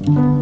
mm you.